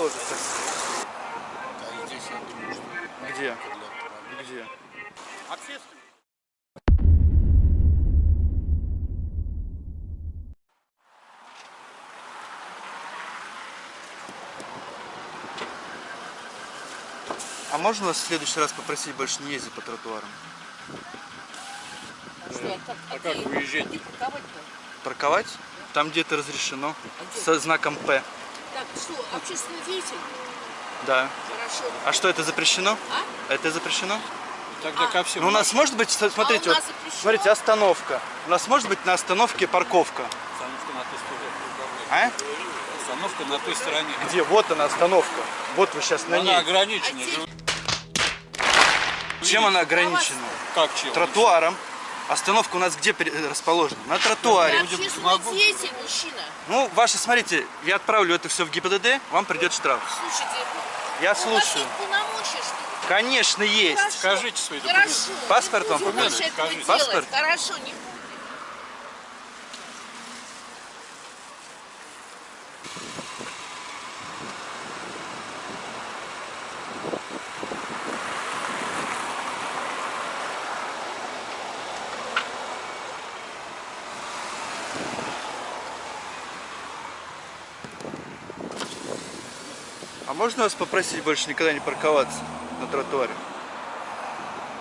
уже совсем. Да и здесь, я думаю, что Где? Где? Общественный. А можно вас в следующий раз попросить больше не ездить по тротуарам? Что, как, а как выезжать? где парковать-то? Парковать? Там где-то разрешено. А где? Со знаком П. Что, общественный деятель? Да. Хорошо. А что, это запрещено? А? Это запрещено? Тогда А. ко всем. Ну, у нас может быть, смотрите, А вот, запрещено? смотрите, остановка. У нас может быть на остановке парковка. Остановка на той стороне. А? Остановка на той стороне. Где? Вот она остановка. Вот вы сейчас на Она ней. ограничена. А. Чем она ограничена? Как чем? Тротуаром. Остановка у нас где пере- расположена? На Я тротуаре. деятель, мужчина. Ну, ваши, смотрите, я отправлю это все в ГИБДД, вам придет штраф. Слушайте, Я у вас слушаю. Конечно, есть. Хорошо. Скажите свои документы. Хорошо. Паспорт не вам будем этого Скажите. делать. Паспорт? Хорошо, не можно вас попросить больше никогда не парковаться на тротуаре?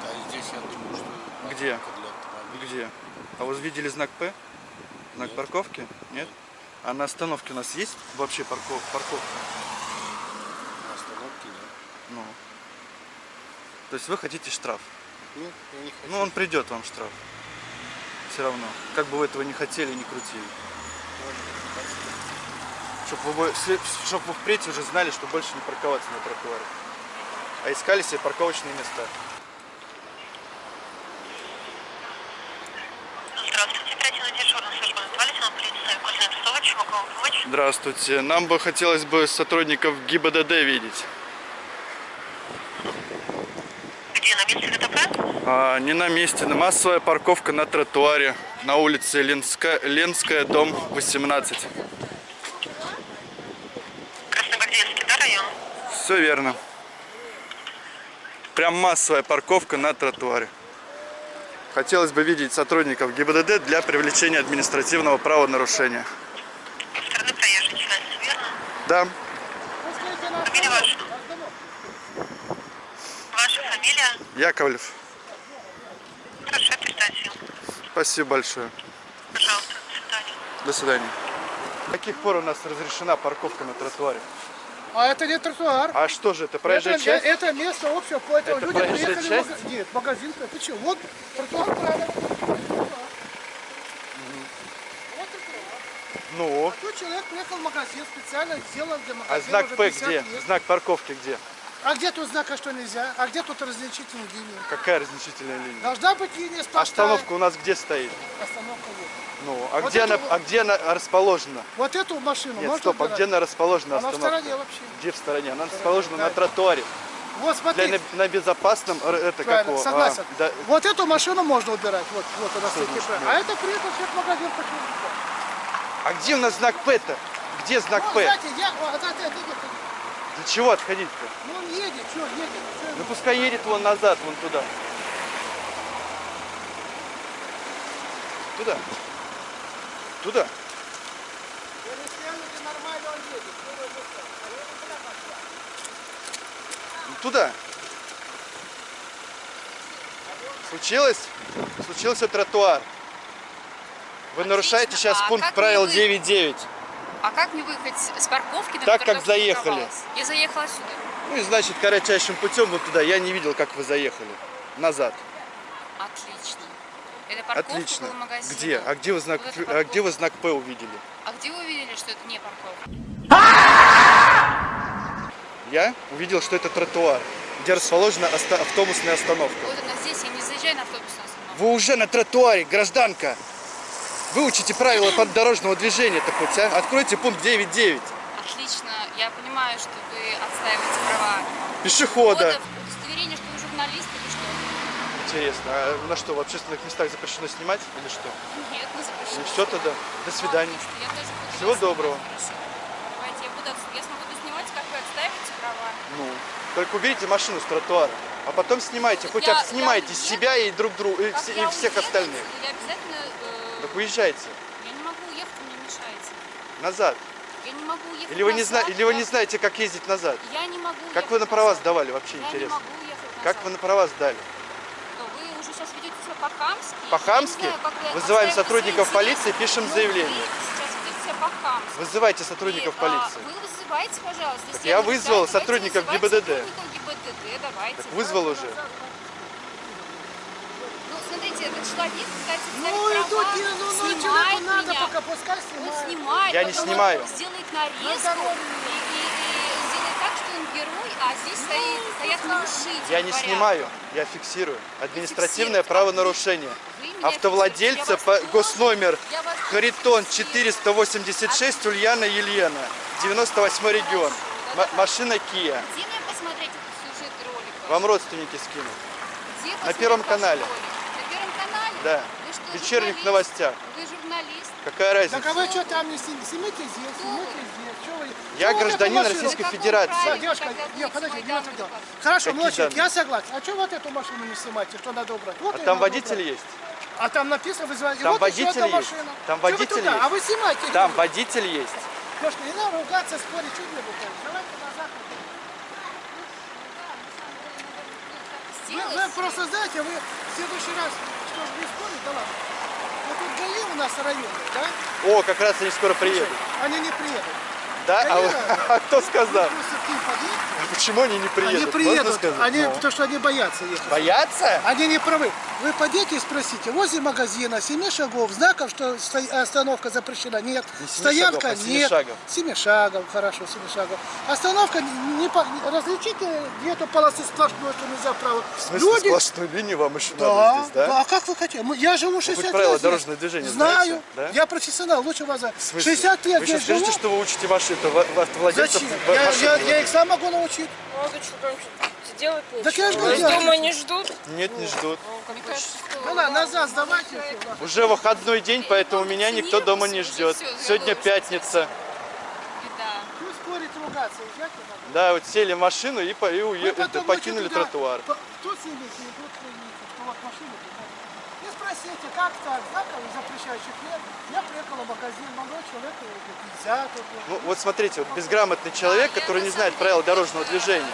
Да здесь, я думаю, что Где? Где? А вы видели знак П? Знак Нет. парковки? Нет? А на остановке у нас есть вообще парков, парковка? На остановке, да. Ну. То есть вы хотите штраф? Нет, я не хочу. Ну, он придет вам штраф. Все равно. Как бы вы этого не хотели и не крутили. Чтобы вы, чтоб вы впредь уже знали, что больше не парковаться на тротуаре. А искали себе парковочные места. Здравствуйте. Нам бы хотелось бы сотрудников ГИБДД видеть. Где, на месте ДТП? А, не на месте. На массовая парковка на тротуаре. На улице Ленская, Ленская, дом 18. Все верно. Прям массовая парковка на тротуаре. Хотелось бы видеть сотрудников ГИБДД для привлечения административного правонарушения. Со стороны проезжей части, верно? Да, Фамилия ваша? Ваша фамилия? Яковлев. Хорошо, передайте. Спасибо большое. Пожалуйста, до свидания. До свидания. С каких пор у нас разрешена парковка на тротуаре? А это не тротуар. А что же это, проезжая это, часть? это место общего, поэтому Это люди приехали часть? в магазин. Нет, магазин. Ты что, вот тротуар правильно. Ну, А тут человек приехал в магазин, специально сделан для а магазина. знак уже П 50 где? лет. Знак парковки где? А где тут знака, что нельзя? А где тут различительная линия? Какая различительная линия? Должна быть линия сплошная. Остановка у нас где стоит? Остановка вот. Ну, а Вот где, она, вот. а где она расположена? Вот эту машину Нет, стоп, а убирать? где она расположена Она в остановка? стороне вообще. Где в стороне? Она расположена да. на тротуаре. Вот Для, смотри. на, на безопасном, это как Правильно, а, согласен. да, Вот эту машину можно убирать. Вот, вот она стоит. значит, А это приехал человек в магазин почему а где у нас знак П-то? Где знак Ну, П? знаете, я, вот, это, это, это, Для чего отходить-то? ну он едет, что едет? Ну пускай едет вон назад, вон туда. Туда. Туда. Ну, туда. Случилось? Случился тротуар. Вы нарушаете сейчас А пункт правил не вы- 9.9. А как мне выехать с парковки, на Так, как заехали. парковалась? Я заехала сюда. Ну и значит, кратчайшим путем вот туда. Я не видел, как вы заехали. Назад. Отлично. Это парковка Отлично. Где? А где вы знак, Вот а где вы знак П увидели? А где вы увидели, что это не парковка? Я увидел, что это тротуар, где расположена автобусная остановка. Вот она здесь, я не заезжаю на автобусную остановку. Вы уже на тротуаре, гражданка. Выучите правила поддорожного движения то хоть, а? Откройте пункт 9.9. Отлично. Я понимаю, что вы отстаиваете права Пешехода. пешеходов. Удостоверение, что вы журналист или что? Интересно, а на что, в общественных местах запрещено снимать или что? Нет, не запрещено. Ну все тогда. До свидания. Отлично, я тоже буду Всего доброго. Хорошо. Давайте, я, буду, я смогу снимать, как вы Только уберите машину с тротуара. А потом снимайте, хоть Я- об- снимайте я себя и друг друга, и, и всех уеду, остальных. Я обязательно... Так уезжайте Я не могу уехать, вы мне мешаете. назад. Я не могу уехать Или вы не, назад, зна... Или вы я- не знаете, как ездить назад. Я не могу Как вы на права назад. сдавали вообще, Я не интересно? могу уехать назад. Как вы на права сдали? Что, Вы уже сейчас ведете себя по-хамски? По-хамски? Я не Вызываем сотрудников полиции, пишем Но заявление. Вы. Вызывайте сотрудников И, а, полиции. Вы вызывайте, пожалуйста. Если я не вызвал сотрудников ГИБДД. сотрудников ГИБДД, давайте. Так вызвал уже. Ну, этот человек пытается Ну, права, не- ну, ну, снимает человеку надо, меня. пока пускай Он снимает. снимает, Я не снимаю. он сделает нарезку и, и- и сделает так, что он герой, а здесь стоит, стоят нарушители. Я не порядка. снимаю, я фиксирую. Административное правонарушение. Автовладельца по госномер Харитон фиксирую. 486 Ульяна Елена, 98 регион. М- машина Kia. Где мне посмотреть этот сюжет ролика? Вам родственники скинут. Где на Первом канале. ролик? На? Да. Вы что, В вечерних журналист? новостях. Вы журналист? Какая разница? Так а вы что там не снимите? Снимите здесь, вы? снимите здесь. Чё вы- Я вы гражданин машину- Российской На Федерации. Да, девушка, нет, будете подожди, мои не это. показывать. Хорошо, Какие я согласен. А что вот эту машину не снимаете? Что надо убрать? Вот А там надо водитель убрать. есть. А там написано вызывать. Там вот водитель есть. машина. Там вы водитель туда? есть. А вы снимайте. Там ребята. водитель есть. Девушка, не надо ругаться, спорить, чуть не будет. Давайте назад. Вы, Сделай вы просто знаете, вы в следующий раз, что ж не спорить, да ладно. Вот тут ГАИ у нас районные, да? О, как раз они скоро приедут. Они не приедут. Да? А, вы- а кто сказал? А почему они не приедут? Они приедут, они, Ну. потому что они боятся ехать. Боятся? Они не правы. Вы подъедете и спросите, возле магазина, семи шагов, знаков, что остановка запрещена, нет. Не Стоянка, шагов, а семи нет. шагов. Семи шагов, хорошо, семи шагов. Остановка, не, по- различите эту полосы сплошной, что нельзя. В смысле, сплошную линию вам еще Да, надо здесь, да? да, а как вы хотите? Я живу 60 лет правила дорожного движения Знаю, знаете, да? я профессионал, лучше вас знаю. В смысле? 60 лет Вы здесь сейчас скажите, живу. что вы учите машину, автовладельцев Зачем? Я, я, я их сам могу научить. Надо что что-то делать нечего. Так я ж Вас говорю, дома не ждут? Нет, не ждут. Мне кажется, что... Ну ладно, назад сдавайте. всё, да. Уже выходной день, поэтому меня никто дома не ждет. Сегодня пятница. Ну, спорить, ругаться, езжайте надо. Да, вот сели в машину и, по- и уе- потом это, покинули туда- тротуар. по- Кто с ними идут, кто не что вот машина туда. И спросите, как так, знаков запрещающих нет. Я приехал в магазин, молодой человек, 50. вот, вот. Ну, вот смотрите, вот безграмотный человек, который не знает правил дорожного движения.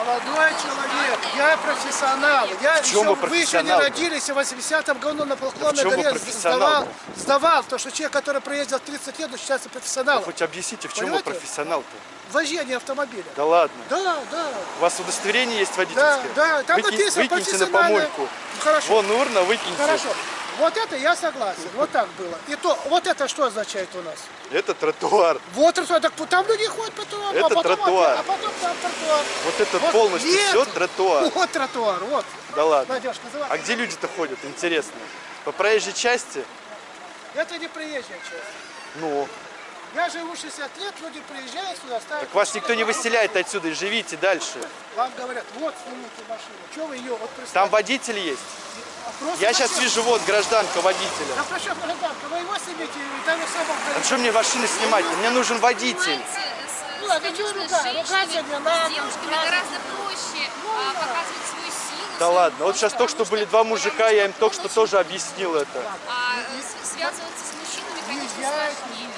Молодой человек, я профессионал. Я В чем еще, вы вы еще не профессионал? родились, в 80-м году на чем вы горе профессионал? сдавал, сдавал, то, что человек, который проездил 30 лет, считается профессионалом. Хоть объясните, в чем вы Понимаете? профессионал-то? Вождение автомобиля. Да ладно. Да, да, У вас удостоверение есть да, водительское? да, там Выкинь- написано Выкиньте на помойку. Ну, Хорошо. Вон урна, выкиньте. Хорошо. Вот это я согласен. Вот так было. И то, вот это что означает у нас? Это тротуар. Вот тротуар. Так там люди ходят по тротуару, Это а потом тротуар. опять- а потом там тротуар. Вот это Вот полностью нет. все тротуар. Вот тротуар, вот. Да ладно. Надежь, называй. А где люди-то ходят, интересно? По проезжей части? Это не приезжая часть. Ну, Я живу 60 лет, люди приезжают сюда, ставят... так вас никто не выселяет отсюда живите дальше. Вам говорят, вот снимите машину. Что вы ее, вот Там представьте. водитель есть. А просто Я сейчас вижу вот гражданка водителя. Да причем гражданка, вы его снимите, и там самого А что мне машины снимать? Мне нужен водитель. С- Ну, а чего надо, с девушками ругаться. гораздо проще а, показывать свою силу. Да ладно, вот сейчас только что были два мужика, я им только что тоже объяснил это. А э, связываться с мужчинами, конечно, сложнее.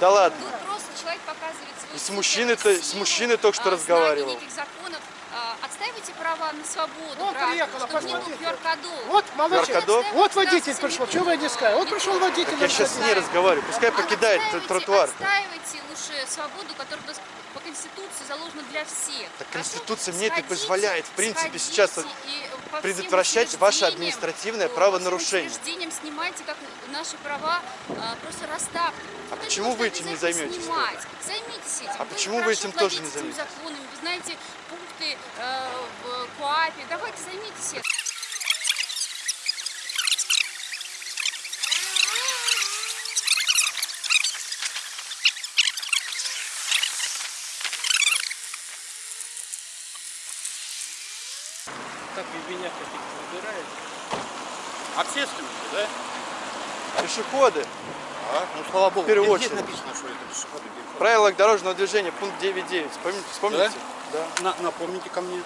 Да ладно. Тут просто человек показывает свою И с силу, мужчиной-то- с мужчиной только что а, разговаривал. знание неких законов. Отстаивайте права на свободу Он приехал, посмотрите. Вот. Наркодов? Вот водитель пришел, чего вы не скажете? Вот пришел водитель. Я сейчас с ней разговариваю, пускай покидает тротуар. Отстаивайте лучше свободу, которая у нас по Конституции заложена для всех. Так? Конституция мне это позволяет, в принципе, сейчас предотвращать ваше административное э, по правонарушение. всем учреждениям снимайте, как наши права а, просто расставьте. А почему вы этим не займетесь. Займитесь этим. А почему вы этим тоже не займетесь? законами, вы знаете пункты э, в КОАПе. Давайте займитесь этим. Так и меня каких-то выбирает. Общественники, да? Пешеходы. А? Ну, слава богу. В первую Здесь очередь. написано, что это переход. правилах дорожного движения пункт 9.9. Помните? Вспомните? Да. На, напомните ко мне.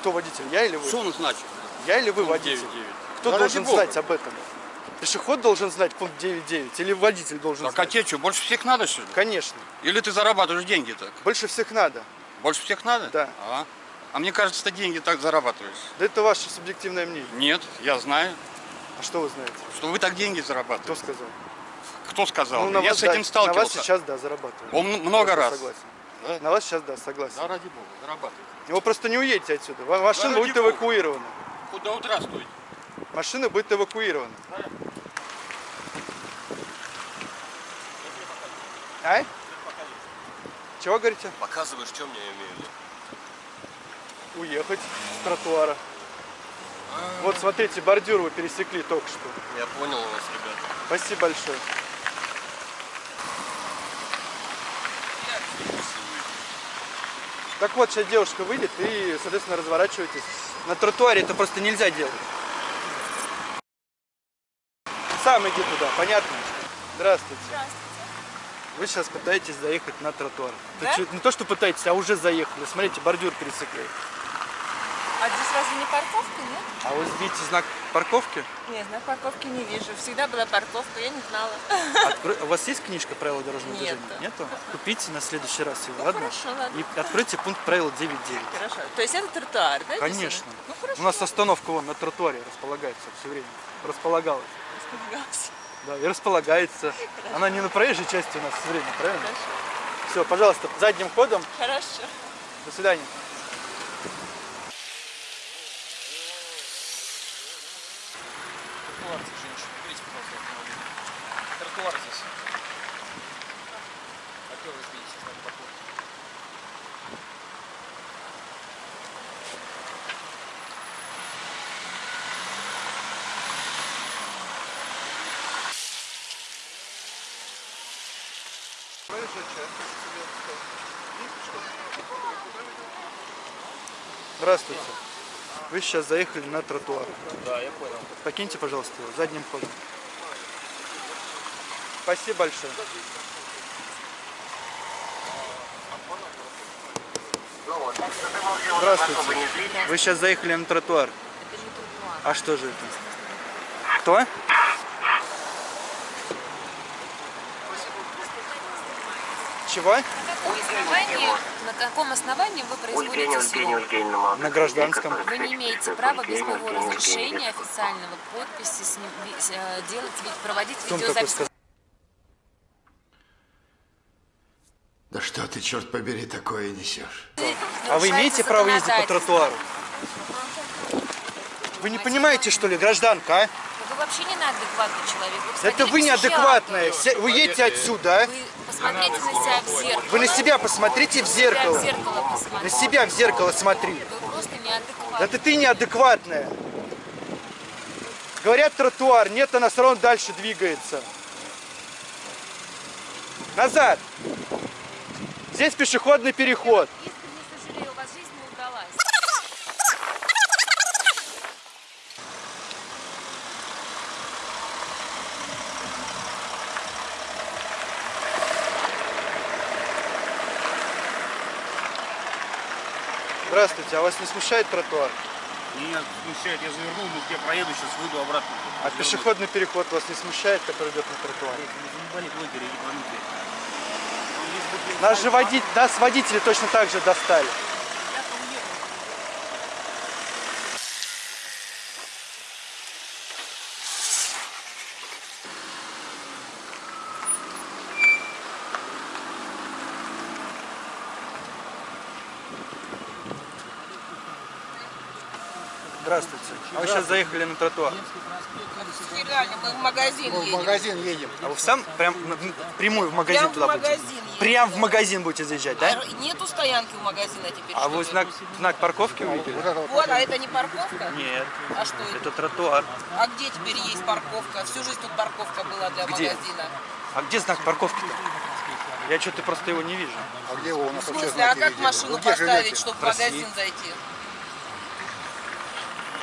Кто водитель? Я или вы? Что он значит? Я или вы Пункт водитель? 9.9. Кто Да должен бога. знать об этом? Пешеход должен знать пункт 9.9 или водитель должен Так а знать? тебе что, больше всех надо, что ли? Конечно. Или ты зарабатываешь деньги так? Больше всех надо. Больше всех надо? Да. А, а мне кажется, ты деньги так зарабатываешь. Да это ваше субъективное мнение. Нет, я знаю, А что вы знаете? что вы так деньги Кто зарабатываете. сказал? Кто сказал? Ну, я вас, с этим да, сталкивался. На вас сейчас, да, зарабатываю. Он много Я раз. Согласен. Да? На вас сейчас, да, согласен. Да, ради бога, зарабатывай. Вы просто не уедете отсюда. Машина ради будет бога. эвакуирована. Хоть до утра стоит. Машина будет эвакуирована. А? Чего говорите? Показываешь, что мне имею Уехать с тротуара. Вот смотрите, бордюр вы пересекли только что. Я понял вас, ребята. Спасибо большое. Так вот, сейчас девушка выйдет и, соответственно, разворачиваетесь. На тротуаре это просто нельзя делать. Сам иди туда, понятно? Здравствуйте. Вы сейчас пытаетесь заехать на тротуар. Да? не то, что пытаетесь, а уже заехали. Смотрите, бордюр пересекли. А здесь разве не парковка, нет? А вы видите знак парковки? Нет, на парковке не вижу. Всегда была парковка, я не знала. Открой- У вас есть книжка правил дорожного Нет. движения? Нету? Купите на следующий раз ее, ладно? хорошо, ладно. И откройте пункт правил 9.9. Хорошо. То есть это тротуар, да? Конечно. Ну хорошо. У нас остановка вон на тротуаре располагается все время. Располагалась. Испугался. Да, и располагается. Она не на проезжей части у нас все время, правильно? Хорошо. Все, пожалуйста, задним ходом. Хорошо. До свидания. Тротуар здесь, женщина. Уберите, пожалуйста, автомобиль. Тротуар здесь. Вы видите, знак парковки? Здравствуйте. Вы сейчас заехали на тротуар. Да, я понял. Покиньте, пожалуйста, его задним ходом. Спасибо большое. Здравствуйте. Вы сейчас заехали на тротуар. Это не тротуар. А что же это? Кто? Чего? На каком основании, на каком основании вы производите съемку? На гражданском. Вы не имеете права без моего разрешения официального подписи с- э, делать, проводить видеозапись. Да что ты, черт побери, такое несешь? А вы имеете право ездить по тротуару? Вы не понимаете, что ли, гражданка, а? Вообще не неадекватный человек. Вы Это сходили вы неадекватная. Вы едете отсюда, а? Вы посмотрите на себя в зеркало. Вы на себя посмотрите в себя в зеркало. зеркало На себя в зеркало смотри. Вы просто неадекватный. Да ты ты неадекватная. Говорят тротуар, нет, она все равно дальше двигается. Назад. Здесь пешеходный переход. Искренне сожалею, у вас жизнь не удалась. Здравствуйте, а вас не смущает тротуар? Меня смущает, я завернул, ну я проеду, сейчас выйду обратно. А пешеходный переход вас не смущает, который идет на тротуар? Заебали блогеры, ебанутые. Нас же водить, нас водители точно так же достали. Здравствуйте. А вы сейчас заехали на тротуар. Мы в магазин В едем. магазин едем. А вы сам прям прямую в магазин Прям в туда будете? магазин едем. Прям в магазин будете заезжать, да? А Нету стоянки у магазина теперь. А вы знак, знак парковки увидели? Вот, а это не парковка? Нет, А что это? это тротуар. А где теперь есть парковка? Всю жизнь тут парковка была для Где? магазина. А где знак парковки-то? Я что-то просто его не вижу. А где его у нас В смысле, а как машину поставить, чтобы в магазин зайти?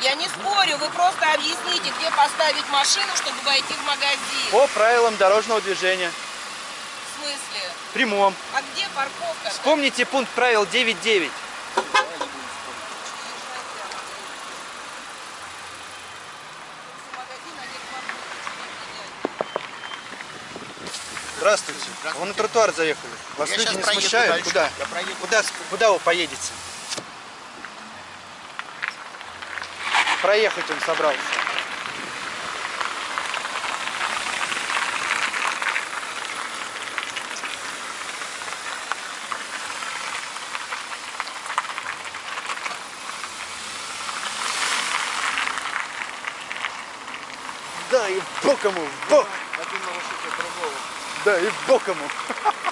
Я не спорю, вы просто объясните, где поставить машину, чтобы войти в магазин. По правилам дорожного движения. В смысле? Прямом. А где парковка? Вспомните пункт правил 9.9. Здравствуйте. Вы на тротуар заехали. Вас Я люди не смущают? дальше. Куда? Куда, куда вы поедете? Проехать он собрался. Да, и бок ему, в бок. Один нарушитель другого. Да, и бок ему.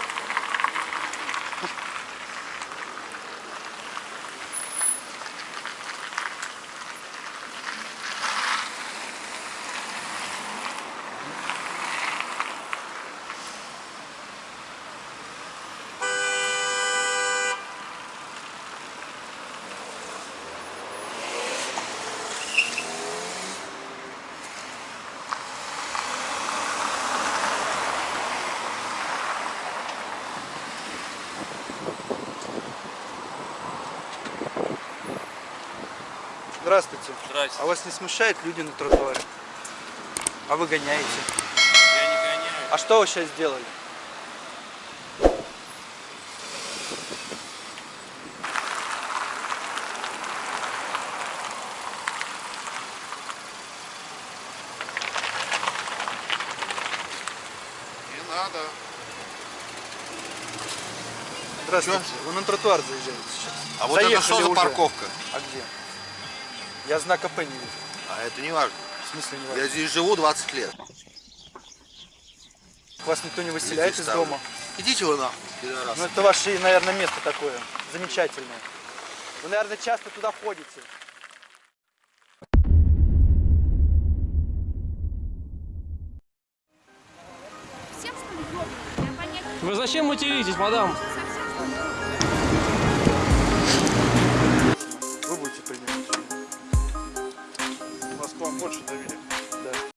Здравствуйте. Здрасте. А вас не смущают люди на тротуаре? А вы гоняете? Я не гоняю. А что вы сейчас сделали? Не надо. Здравствуйте. Вы на тротуар заезжаете сейчас. А вот это Заехали что за уже. парковка? А где? Я знака П не вижу. А это не важно. В смысле не Я важно? здесь живу 20 лет. Вас никто не выселяет из дома? Идите вы нахуй. Ну это ваше, наверное, место такое. Замечательное. Вы, наверное, часто туда ходите. Вы зачем материтесь, мадам? больше доверия.